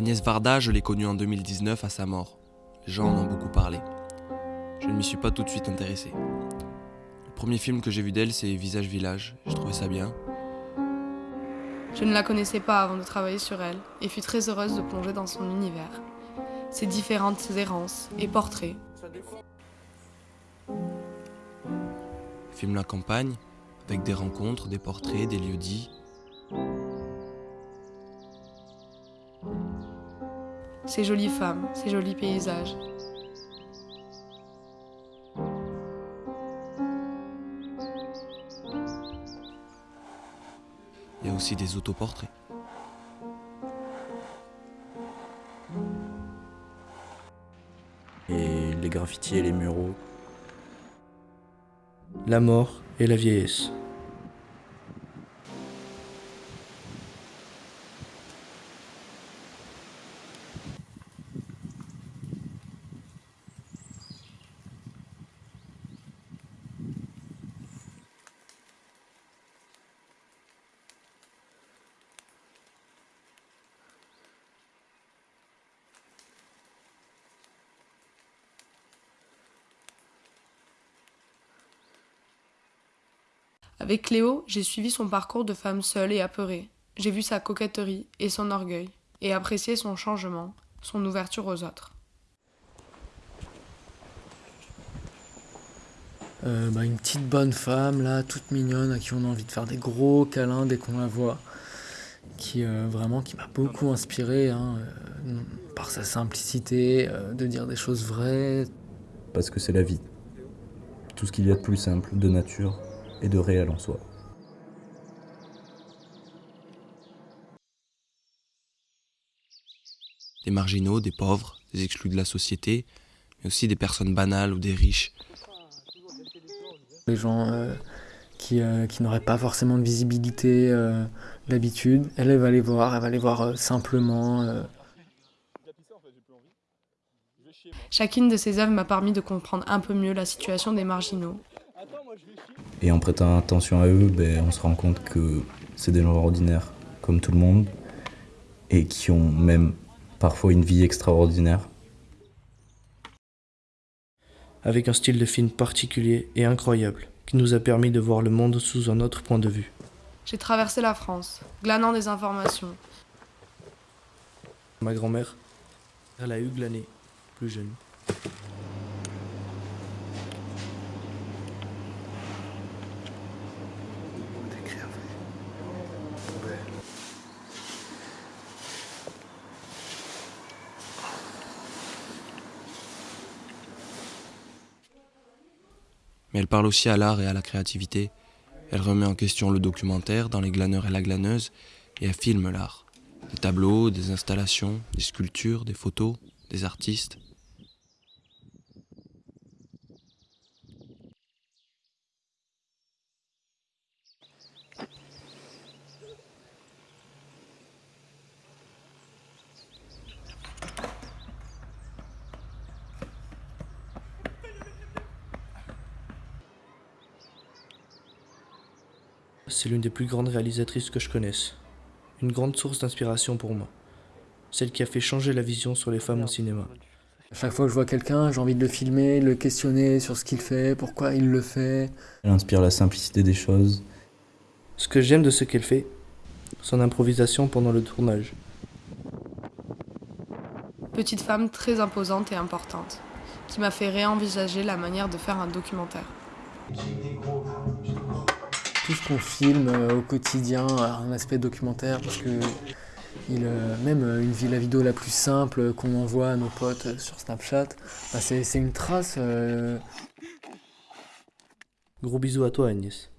Agnès Varda, je l'ai connue en 2019 à sa mort. Les gens en ont beaucoup parlé. Je ne m'y suis pas tout de suite intéressé. Le premier film que j'ai vu d'elle, c'est Visage Village. Je trouvais ça bien. Je ne la connaissais pas avant de travailler sur elle et fus très heureuse de plonger dans son univers. Ses différentes errances et portraits. Filme la campagne, avec des rencontres, des portraits, des lieux dits. Ces jolies femmes, ces jolis paysages. Il y a aussi des autoportraits. Et les graffitis et les muraux. La mort et la vieillesse. Avec Cléo, j'ai suivi son parcours de femme seule et apeurée. J'ai vu sa coquetterie et son orgueil, et apprécié son changement, son ouverture aux autres. Euh, bah, une petite bonne femme, là, toute mignonne, à qui on a envie de faire des gros câlins dès qu'on la voit. Qui, euh, vraiment, qui m'a beaucoup inspiré, hein, euh, par sa simplicité, euh, de dire des choses vraies. Parce que c'est la vie. Tout ce qu'il y a de plus simple, de nature et de réel en soi. Des marginaux, des pauvres, des exclus de la société, mais aussi des personnes banales ou des riches. Les gens euh, qui, euh, qui n'auraient pas forcément de visibilité euh, d'habitude, elle, elle va les voir, elle va les voir euh, simplement. euh, Chacune de ces œuvres m'a permis de comprendre un peu mieux la situation des marginaux. Et en prêtant attention à eux, ben, on se rend compte que c'est des gens ordinaires, comme tout le monde, et qui ont même parfois une vie extraordinaire. Avec un style de film particulier et incroyable, qui nous a permis de voir le monde sous un autre point de vue. J'ai traversé la France, glanant des informations. Ma grand-mère, elle a eu glané, plus jeune. Mais elle parle aussi à l'art et à la créativité. Elle remet en question le documentaire dans Les glaneurs et la glaneuse et elle filme l'art. Des tableaux, des installations, des sculptures, des photos, des artistes. C'est l'une des plus grandes réalisatrices que je connaisse. Une grande source d'inspiration pour moi. Celle qui a fait changer la vision sur les femmes au cinéma. À chaque fois que je vois quelqu'un, j'ai envie de le filmer, de le questionner sur ce qu'il fait, pourquoi il le fait. Elle inspire la simplicité des choses. Ce que j'aime de ce qu'elle fait, son improvisation pendant le tournage. Petite femme très imposante et importante, qui m'a fait réenvisager la manière de faire un documentaire. Ce qu'on filme euh, au quotidien a un aspect documentaire parce que euh, même euh, une la vidéo la plus simple qu'on envoie à nos potes euh, sur Snapchat, bah, c'est une trace. euh, Gros bisous à toi Agnès.